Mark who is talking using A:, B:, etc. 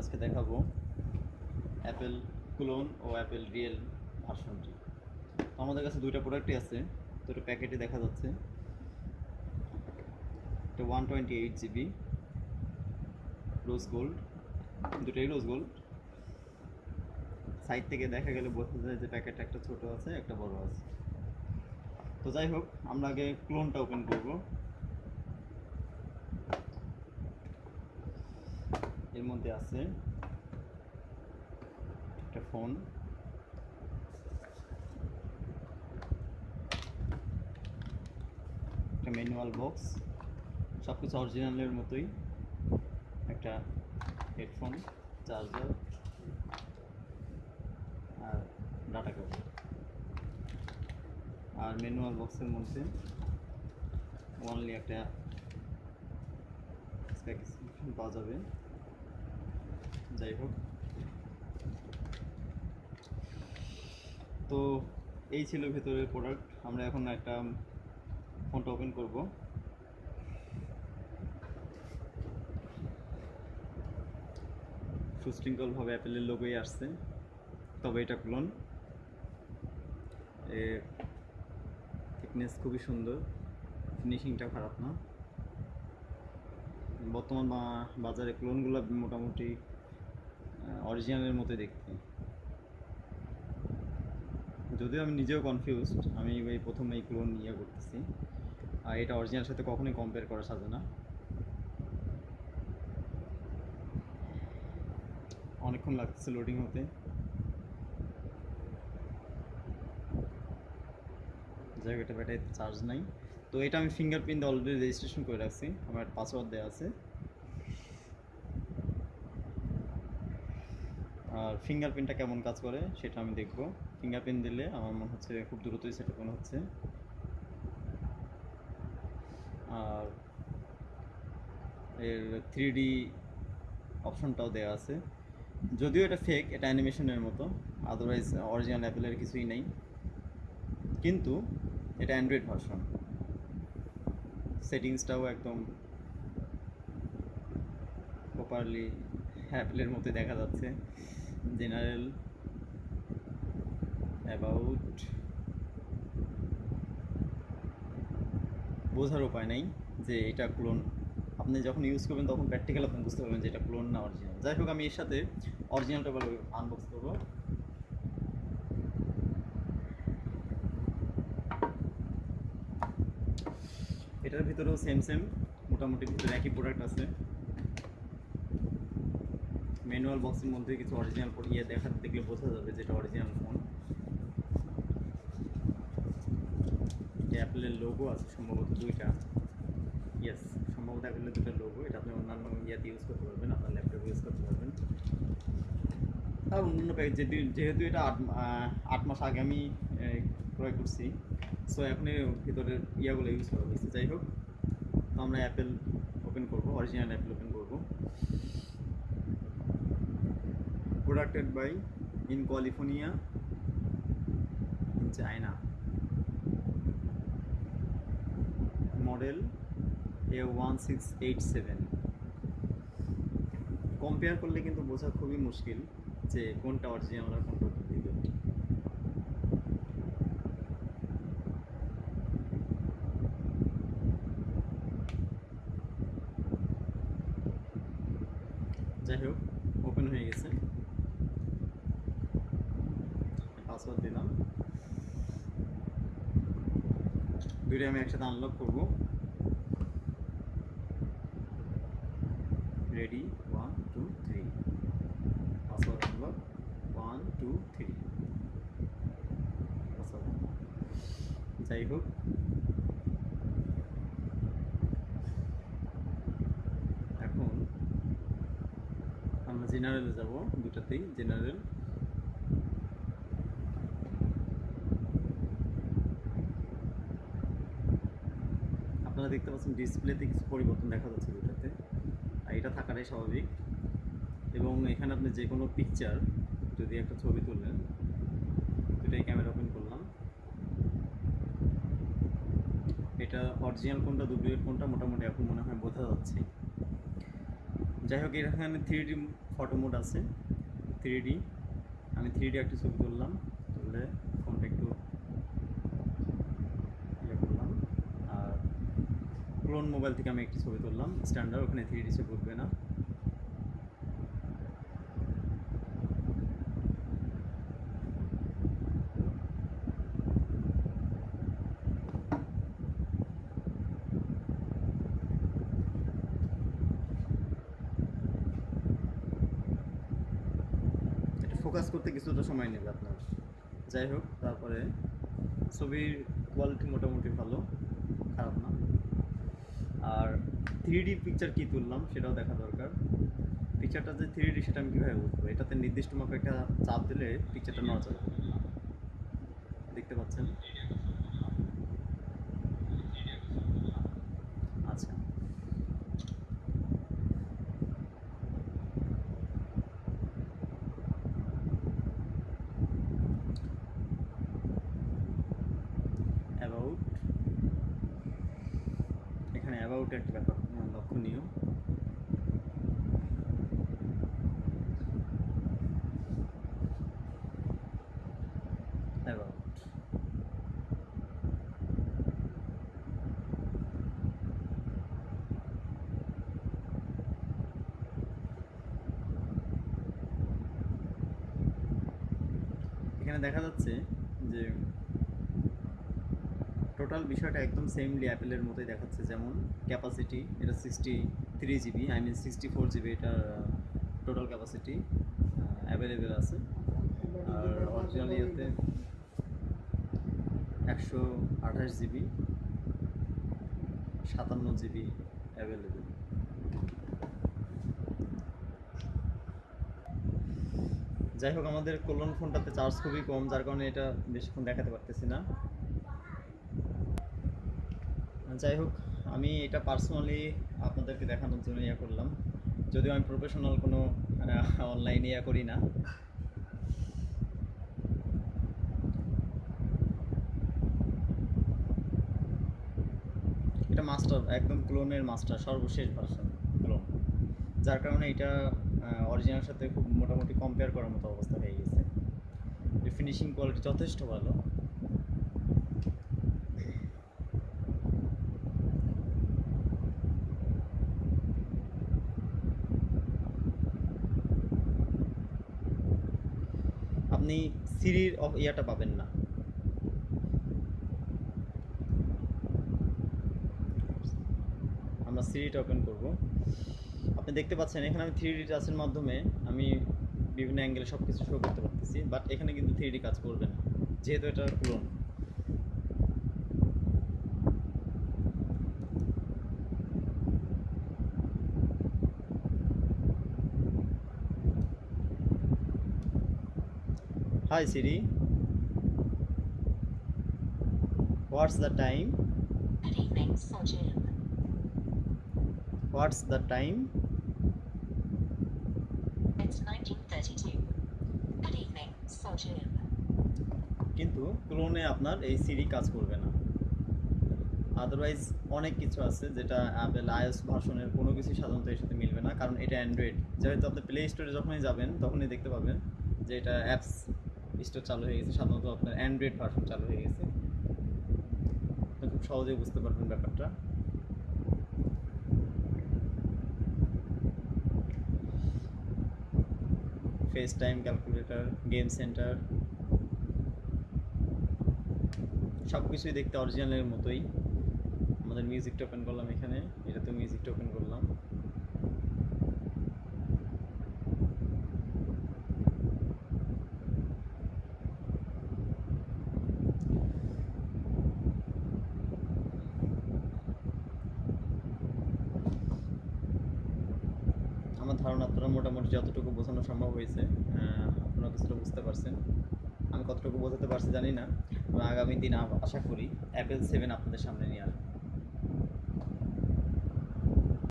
A: আজকে দেখাবো Apple clone ও অ্যাপেল রিয়েল ভার্সনটি তো আমাদের কাছে দুইটা প্রোডাক্টই আছে, দুটো প্যাকেটে দেখা যাচ্ছে। এটা one twenty eight GB rose gold দুটোই রোজ গোল্ড সাইড থেকে দেখা গেলে বোঝা যায় যে প্যাকেট একটা ছোট আছে, একটা বড় আছে। তো যাই হোক, আমরা আগে ক্লোনটা ওপেন করব। এর মধ্যে আছে একটা ফোন। একটা ম্যানুয়াল বক্স। সব কিছু অরিজিনালের মতোই। একটা হেডফোন, চার্জার আর ডাটা কেবল আর ম্যানুয়াল বক্সের মধ্যে অনলি একটা পাওয়া যাবে। যাই হোক। তো এই ছিল ভেতরের প্রোডাক্ট আমরা এখন একটা ফোনটা ওপেন করব। সুশৃঙ্খলভাবে অ্যাপেলের লোগোই আসছে, তবে এটা ক্লোন এর থিকনেস খুবই সুন্দর ফিনিশিংটা খারাপ না। বর্তমান বাজারে ক্লোনগুলো মোটামুটি অরিজিনালের মতো দেখতে। যদিও আমি নিজেও কনফিউজড আমি এই প্রথম এই ক্লোন ইয়ে করতেছি। আর এটা অরিজিনাল সাথে কখনোই কম্পেয়ার করা সাজে না। অনেকক্ষণ লাগতেছে লোডিং হতে। যাই হোক এটা ব্যাটারি চার্জ নাই। তো এটা আমি ফিঙ্গারপ্রিন্ট অলরেডি রেজিস্ট্রেশন করে রাখছি। আমার পাসওয়ার্ড দেওয়া আছে আর ফিঙ্গারপ্রিন্টটা কেমন কাজ করে, সেটা আমি দেখব। ফিঙ্গারপ্রিন্ট দিলে আমার মনে হচ্ছে খুব দ্রুতই সেটা মনে হচ্ছে। আর এর থ্রি ডি অপশনটাও দেওয়া আছে। যদিও এটা ফেক এটা অ্যানিমেশনের মতো আদারওয়াইজ অরিজিনাল অ্যাপেলের কিছুই নেই। কিন্তু এটা অ্যান্ড্রয়েড ভার্সন সেটিংসটাও একদম প্রপারলি অ্যাপেলের মতো দেখা যাচ্ছে। জেনারেল অ্যাবাউট বোঝার উপায় নাই যে এটা ক্লোন। আপনি যখন ইউজ করবেন তখন প্র্যাকটিক্যাল আপনি বুঝতে পারবেন যে এটা ক্লোন না অরিজিনাল যাই হোক, আমি এর সাথে অরিজিনালটা বলে আনবক্স করব। এটার ভিতরেও সেম সেম মোটামুটি ভিতরে একই প্রোডাক্ট আছে। ম্যানুয়াল বক্সের মধ্যে কিছু অরিজিনাল ইয়ে দেখা দেখলে বোঝা যাবে যেটা অরিজিনাল ফোন অ্যাপেলের লোগো আছে সম্ভবত দুইটা। ইয়েস সম্ভবত অ্যাপেলের দুটো লোগো এটা আপনি অন্যান্য ইয়াতে ইউজ করতে পারবেন, আপনার ল্যাপটপে ইউজ করতে পারবেন। আর অন্যান্য প্যাকেজ যেহেতু এটা আট আট মাস আগে আমি ক্রয় করছি সো এখন এর ভিতরের ইয়াগুলো ইউজ করা হয়েছে। যাই হোক, তো আমরা অ্যাপেল ওপেন করব original Apple open in China model A one six eight seven compare করলে কিন্তু বোঝা খুবই মুশকিল যে কোনটা অরিজিনাল আর কোনটা যাই হোক ওপেন হয়ে গেছে। পাসওয়ার্ড দিলাম। দুইটা আমি একসাথে আনলক করব। Ready one two three password unlock one two three password যাই হোক। এখন আমরা জেনারেলে যাব দুটাতেই জেনারেল আপনারা দেখতে পাচ্ছেন ডিসপ্লেতে কিছু পরিবর্তন দেখা যাচ্ছে দুটাতে, আর এটা থাকাটাই স্বাভাবিক। এবং এখানে আপনি যে কোনো পিকচার যদি একটা ছবি তুললেন দুটাই ক্যামেরা ওপেন করলাম। এটা অরিজিনাল কোনটা ডুপ্লিকেট কোনটা মোটামুটি এখন মনে হয় বোঝা যাচ্ছে। যাই হোক, এখানে থ্রি ডি ফটো মোড আছে থ্রি ডি আমি থ্রি ডি একটা ছবি তুললাম তুললে ফোনটা একটু ইয়ে করলাম আর ক্লোন মোবাইল থেকে আমি একটি ছবি তুললাম স্ট্যান্ডার্ড ওখানে থ্রি ডি ছবি উঠবে না। ফোকাস করতে কিছুটা সময় নেবে আপনার। যাই হোক, তারপরে ছবির কোয়ালিটি মোটামুটি ভালো, খারাপ না। আর থ্রি পিকচার কী তুললাম সেটাও দেখা দরকার। পিকচারটা যে থ্রি সেটা আমি কীভাবে বুঝব? এটাতে নির্দিষ্ট মাপে একটা চাপ দিলে পিকচারটা নড়াচড়া করে। দেখতে পাচ্ছেন আচ্ছা অ্যাবাউট অ্যাবাউট ব্যাপার লক্ষণীয়। এখানে দেখা যাচ্ছে যে টোটাল বিষয়টা একদম সেমলি অ্যাপেলের মতোই দেখাচ্ছে, যেমন ক্যাপাসিটি এটা sixty three GB I mean sixty four GB এটার টোটাল ক্যাপাসিটি অ্যাভেলেবেল আছে। আর অরিজিনাল ইয়েতে একশো আঠাশ জিবি সাতান্ন জিবি অ্যাভেলেবেল যাই হোক, আমাদের কল্যাণ ফোনটাতে চার্জ খুবই কম, যার কারণে এটা বেশিক্ষণ দেখাতে পারতেছি না। যাই হোক, আমি এটা পার্সোনালি আপনাদেরকে দেখানোর জন্য ইয়ে করলাম। যদিও আমি প্রফেশনাল কোনো অনলাইনে ইয়ে করি না। এটা মাস্টার একদম ক্লোনের মাস্টার সর্বশেষ ভার্সন ক্লোন যার কারণে এটা অরিজিনাল সাথে খুব মোটামুটি কম্পেয়ার করার মতো অবস্থা হয়ে গেছে। ফিনিশিং কোয়ালিটি যথেষ্ট ভালো। আপনি সিরির ইয়াটা পাবেন না। আমরা সিরিটা ওপেন করব। আপনি দেখতে পাচ্ছেন, এখানে আমি থ্রি ডি টাচের মাধ্যমে আমি বিভিন্ন অ্যাঙ্গেলে সব কিছু শো করতে পারতেছি বাট এখানে কিন্তু থ্রি ডি কাজ করবে না, যেহেতু এটা clone Hi Siri. What's the time? What's the time?
B: It's 1932. Good evening, Sojum.
A: কিন্তু ক্লোনে আপনার এই সিরি কাজ করবে না আদারওয়াইজ অনেক কিছু আছে যেটা অ্যাপেল আইএস ভার্সনের কোনো কিছু সাধারণত এর সাথে মিলবে না কারণ এটা অ্যান্ড্রয়েড যেহেতু আপনি প্লে স্টোরে যখনই যাবেন তখনই দেখতে পাবেন যে এটা অ্যাপস স্টোর চালু হয়ে গেছে, সাধারণত আপনার অ্যান্ড্রয়েড ভার্সন চালু হয়ে গেছে। আপনি খুব সহজেই বুঝতে পারবেন ব্যাপারটা। FaceTime calculator game centre সব কিছুই দেখতে অরিজিনালের মতোই। আমাদের মিউজিকটা ওপেন করলাম এখানে এটা তো মিউজিকটা ওপেন করলাম আমার ধারণা আপনারা মোটামুটি যতটুকু বোঝানো সম্ভব হয়েছে আপনারা কিছুটা বুঝতে পারছেন। আমি কতটুকু বোঝাতে পারছি জানি না আগামী দিন আশা করি অ্যাপেল সেভেন আপনাদের সামনে নিয়ে আসব।